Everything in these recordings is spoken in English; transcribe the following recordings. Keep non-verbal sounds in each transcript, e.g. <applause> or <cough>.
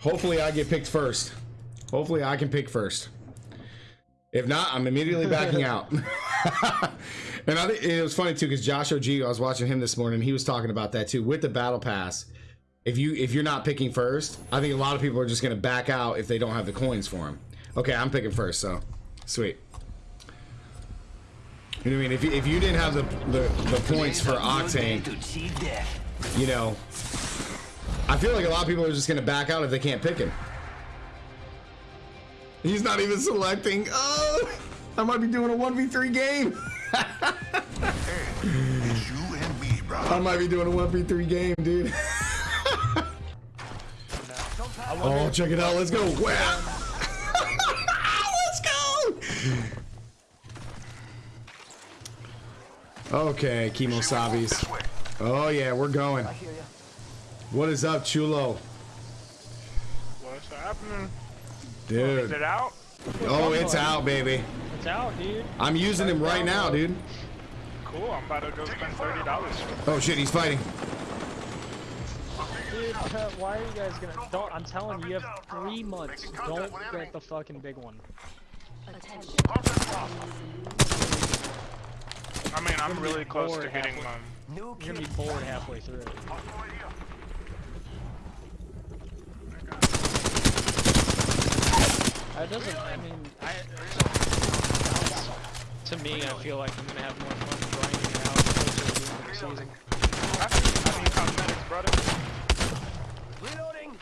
Hopefully I get picked first. Hopefully I can pick first. If not, I'm immediately backing out. <laughs> <laughs> and I think it was funny too because Josh OG, I was watching him this morning. He was talking about that too with the battle pass. If you if you're not picking first, I think a lot of people are just gonna back out if they don't have the coins for him. Okay, I'm picking first, so sweet. You know what I mean? If you, if you didn't have the, the the points for Octane, you know, I feel like a lot of people are just gonna back out if they can't pick him. He's not even selecting. Oh, I might be doing a 1v3 game. I might be doing a 1v3 game, dude. oh, check it out. Let's go. Wow. <laughs> Let's go. Okay, Chemo Sabis. Oh, yeah, we're going. What is up, Chulo? What's happening? Dude. Is it out? Oh, it's out, baby. It's out, dude. I'm using him right now, dude. Cool, I'm about to go spend thirty dollars. Oh shit, he's fighting. Dude, <laughs> why are you guys gonna? Don't. I'm telling you, you have three months. Don't get the fucking big one. I mean, I'm really close to bored getting halfway. mine. You're gonna be bored halfway through. It doesn't. I mean, I. To me, I feel like I'm gonna have more fun grinding it the season. I mean, cosmetics, brother. Reloading.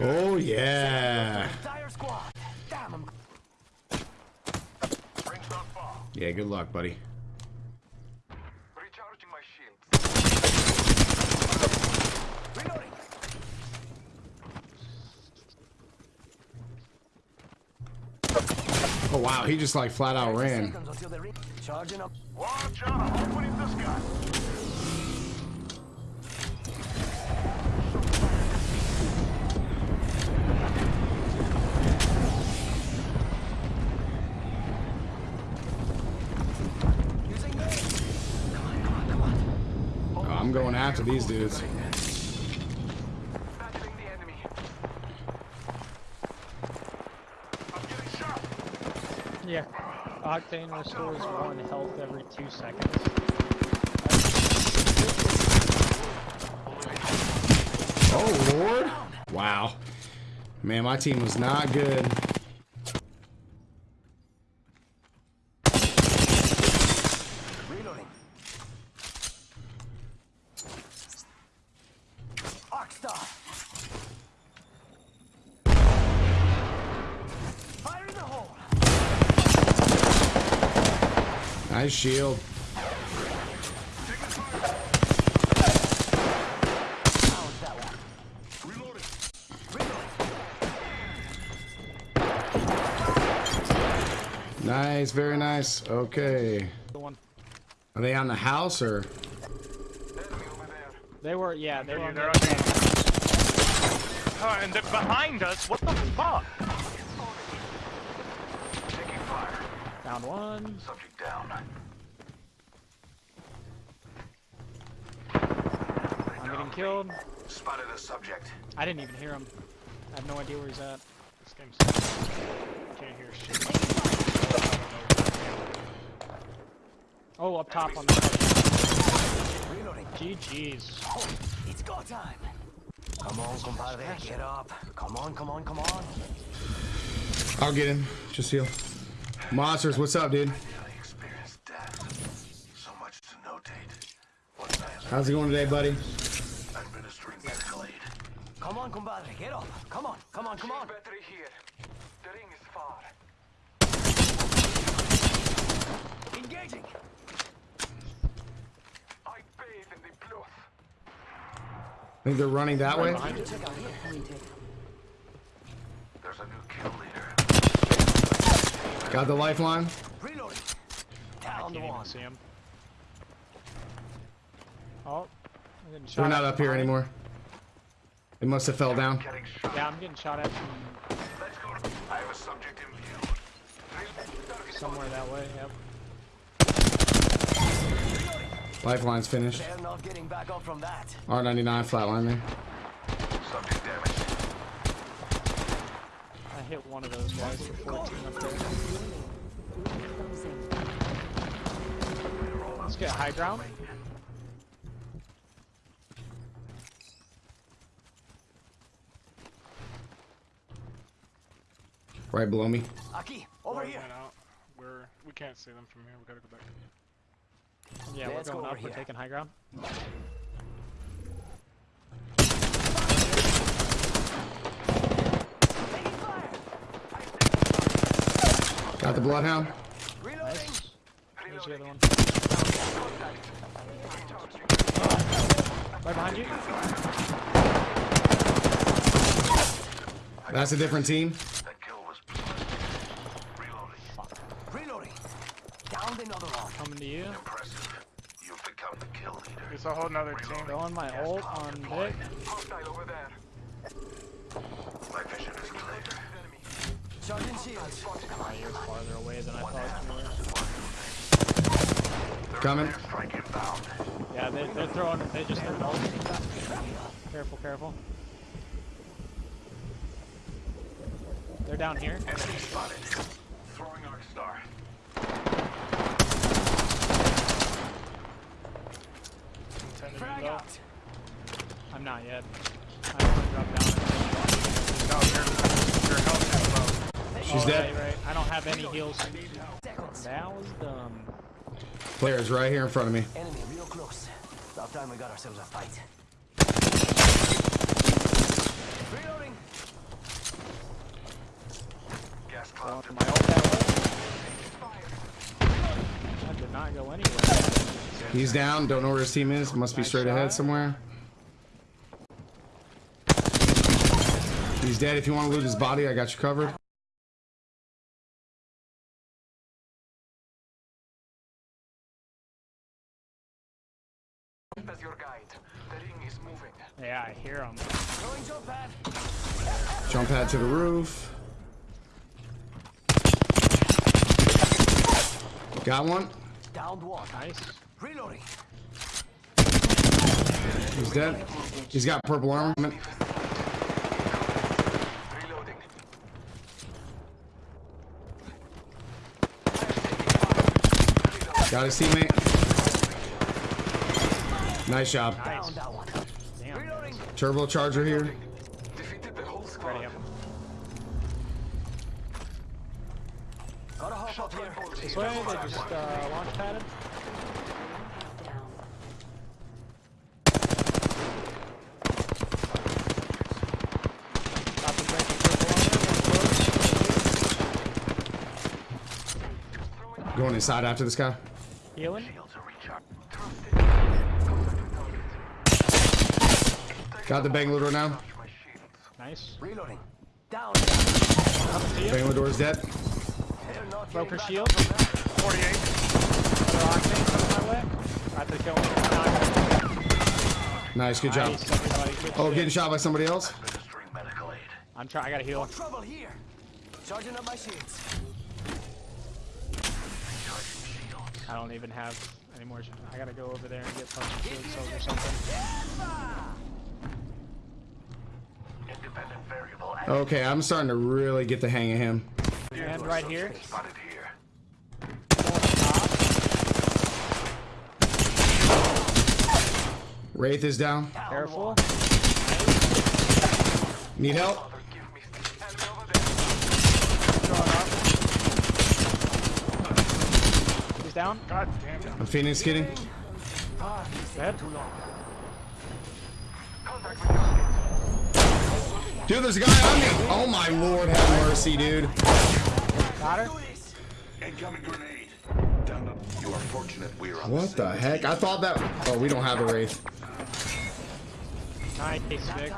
Oh yeah. Yeah, good luck, buddy. recharging my shields. Reloading. Oh wow, he just like flat out ran. Oh, I'm going after these dudes. Battling the enemy. I'm getting shot. Yeah. Octane restores one health every two seconds. Oh lord. Wow. Man, my team was not good. Reloading. Arcstar. Fire in the hole. Nice shield. How's that one? Reloading. Reloading. Nice, very nice. Okay. Are they on the house or? They were. Yeah, they were. On They're on the, the- Oh, uh, and they're behind us. What the fuck? Taking fire. Found one. Subject down. I'm getting killed. Spotted a subject. I didn't even hear him. I have no idea where he's at. This game's can't hear shit. Oh, up top on the. Reloading. GG's. Oh, it's go time. Come on, compadre. Get up. Come on, come on, come on. I'll get him. Just heal. Monsters, what's up, dude? Daily experienced death. So much to notate. What's that? How's it going today, buddy? Administering medical aid. Come on, compadre. Get up. Come on, come on, come on. Battery here. The ring is far. Engaging. I bathe in the blood. I think they're running that way. Check out here. There's a new kill leader. Got the lifeline. Reloading. Down the even one. see him. Oh, I'm getting shot We're not up here behind. anymore. It must have fell down. Yeah, I'm getting shot at from Let's go. I have a subject in view. somewhere that way. Yep. Lifeline's finished. They're not getting back up from that. R99 flatline there. Subject damaged. I hit one of those guys for 14 up there. Let's get high ground. Right below me. Aki, over here. Out. We're we can't see them from here. We gotta go back. Yeah, Let's we're going over up. We're taking high ground. Got the bloodhound. Reloading. There's the other one. Right behind you. That's a different team. That kill was reloading. Reloading. Down another one. Coming to you. Impressive. You've become the kill leader. It's a whole nother team. Throwing my ult on Vic. Hostile over there. My vision is clear. Charging shields. Oh, you're farther away than I thought you were. Coming. Strike inbound. Yeah, they, they're throwing. They just threw ult. Careful, careful. They're down here. Enemy spotted. Throwing arc star. Intended to Frag go. out. I'm not yet. I want to drop down. No, your your health is low. She's oh, dead. Right, right. I don't have any heals. Seconds. That was dumb. Player's right here in front of me. Enemy real close. About time we got ourselves a fight. Reloading. Gas Throwing cloud. my ult that way. That did not go anywhere. He's down. Don't know where his team is. Must be straight ahead somewhere. He's dead. If you want to loot his body, I got you covered. As your guide. The ring is moving. Yeah, I hear him. Throwing jump pad. Jump pad to the roof. Got one. Downed one. Nice. Reloading. He's dead. He's got purple armor. Reloading. Got his teammate. Nice job. One. Turbocharger here. Defeated the whole squad. Gotta hop up here. This way, they just uh, launch padded. Going inside after this guy. Healing. Shields are recharged. Got the Bangalore now. Nice. Reloading. Down. Coming to you. Dead. They're not Broke her getting back shield. up from that. 48. Another octane coming my way. About to kill him. Nice, good job. Nice, Oh, getting shot by somebody else. Administering medical aid. I'm trying. I gotta heal. Trouble here. Charging up my shields. I don't even have any more. I gotta go over there and get some shield cells or something. Independent variable. Okay, I'm starting to really get the hang of him. And right here. Spotted here. Wraith is down. Down Careful. Need help? Give me enemy over there. He's down. God damn it. I'm Phoenix kidding. Ah, he's taking Dead. too long. Contact with target. Dude, there's a guy on me. Oh my lord, have mercy, dude. Got her. Incoming grenade. Down up. You are fortunate we're on What the heck? I thought that. Oh, we don't have a Wraith. Nice, Vic.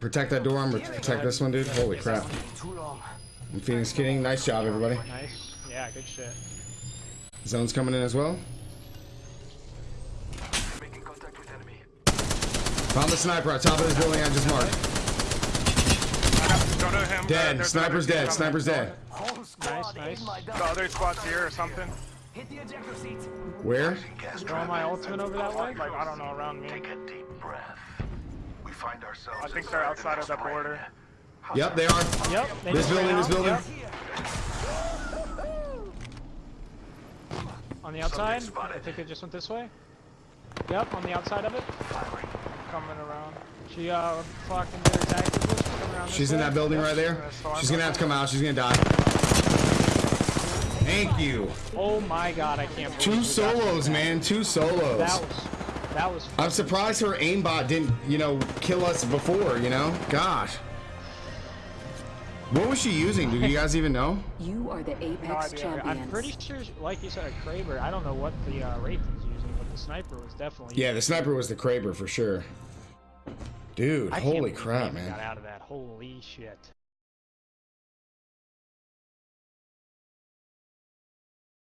Protect that door. I'm gonna protect this one, dude. Holy crap. Taking too long. I'm Phoenix kidding. Nice job, everybody. Nice. Yeah, good shit. Zone's coming in as well. Making contact with enemy. Found the sniper on top of this building I just marked. Go to him. Uh, Dead. there's Sniper's dead. Sniper's dead. Whole squad nice. The other squad's here or something. Hit the ejector seat. Where? Throw my ultimate over that way. Like, I don't know, around me. Take a deep breath. We find ourselves. I think they're inside outside of the border. ring. Yep, they are. Yep. They This building, this building. Yep. On the outside. I think they just went this way. Yep, on the outside of it. Coming around. She uh fucking did her tactical coming around She's in way. that building right there. She's gonna have to come out. She's gonna die. Thank you. Oh my god, I can't Two solos, man. Two solos. That was that was I'm surprised her aimbot didn't, you know, kill us before, you know? Gosh. What was she using? Do you guys even know? <laughs> You are the Apex idea. champions. I'm pretty sure, like you said, a Kraber. I don't know what the uh, Wraith was using, but the sniper was definitely. Yeah, the sniper was the Kraber for sure. Dude, I holy crap, man. Got out of that. Holy shit.